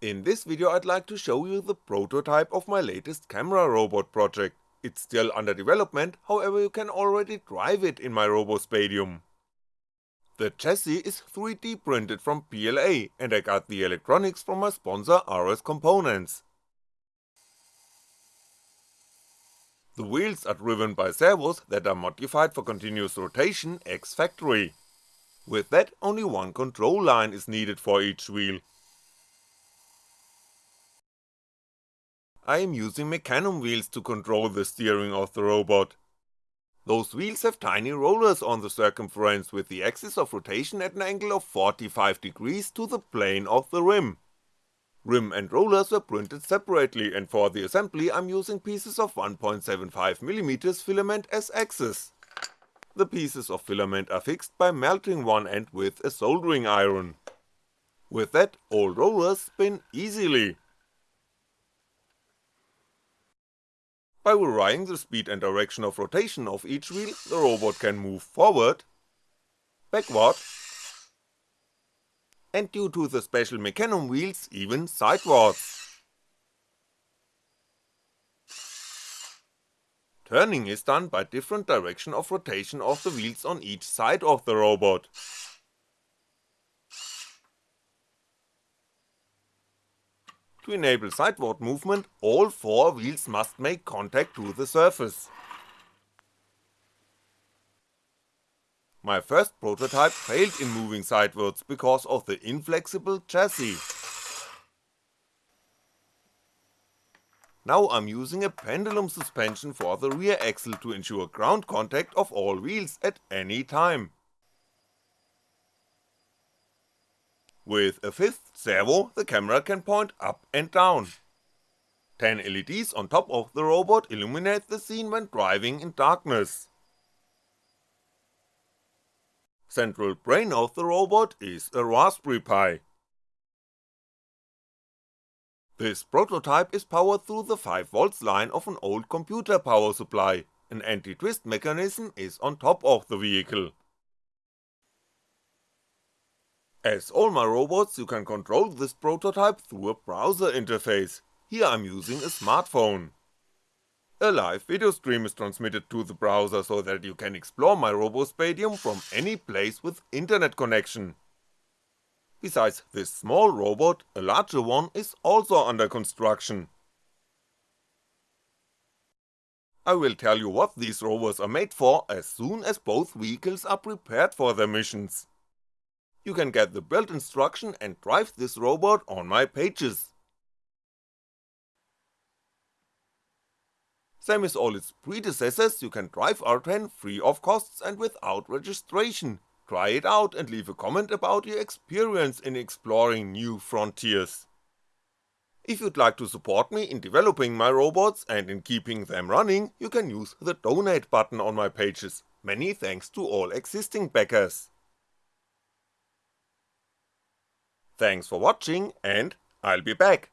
In this video I'd like to show you the prototype of my latest camera robot project, it's still under development, however you can already drive it in my RoboSpatium. The chassis is 3D printed from PLA and I got the electronics from my sponsor RS Components. The wheels are driven by servos that are modified for continuous rotation ex factory. With that only one control line is needed for each wheel. I am using Mecanum wheels to control the steering of the robot. Those wheels have tiny rollers on the circumference with the axis of rotation at an angle of 45 degrees to the plane of the rim. Rim and rollers were printed separately and for the assembly I'm using pieces of 1.75mm filament as axes. The pieces of filament are fixed by melting one end with a soldering iron. With that, all rollers spin easily. By varying the speed and direction of rotation of each wheel, the robot can move forward, backward, and due to the special Mecanum wheels, even sidewards. Turning is done by different direction of rotation of the wheels on each side of the robot. To enable sideward movement, all four wheels must make contact to the surface. My first prototype failed in moving sidewards because of the inflexible chassis. Now I'm using a pendulum suspension for the rear axle to ensure ground contact of all wheels at any time. With a fifth servo, the camera can point up and down. 10 LEDs on top of the robot illuminate the scene when driving in darkness. Central brain of the robot is a Raspberry Pi. This prototype is powered through the 5V line of an old computer power supply, an anti-twist mechanism is on top of the vehicle. As all my robots you can control this prototype through a browser interface, here I'm using a smartphone. A live video stream is transmitted to the browser so that you can explore my RoboSpatium from any place with internet connection. Besides this small robot, a larger one is also under construction. I will tell you what these rovers are made for as soon as both vehicles are prepared for their missions you can get the build instruction and drive this robot on my pages. Same as all its predecessors, you can drive R10 free of costs and without registration, try it out and leave a comment about your experience in exploring new frontiers. If you'd like to support me in developing my robots and in keeping them running, you can use the donate button on my pages, many thanks to all existing backers. Thanks for watching and I'll be back.